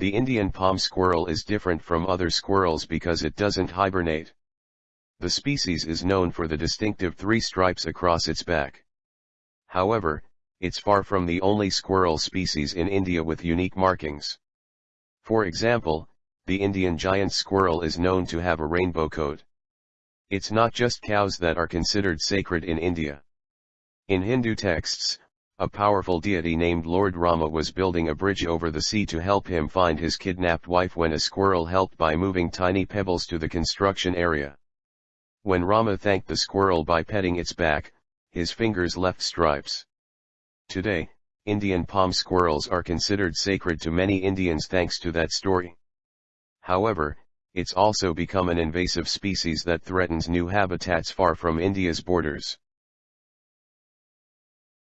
The Indian palm squirrel is different from other squirrels because it doesn't hibernate. The species is known for the distinctive three stripes across its back. However, it's far from the only squirrel species in India with unique markings. For example, the Indian giant squirrel is known to have a rainbow coat. It's not just cows that are considered sacred in India. In Hindu texts, a powerful deity named Lord Rama was building a bridge over the sea to help him find his kidnapped wife when a squirrel helped by moving tiny pebbles to the construction area. When Rama thanked the squirrel by petting its back, his fingers left stripes. Today, Indian palm squirrels are considered sacred to many Indians thanks to that story. However, it's also become an invasive species that threatens new habitats far from India's borders.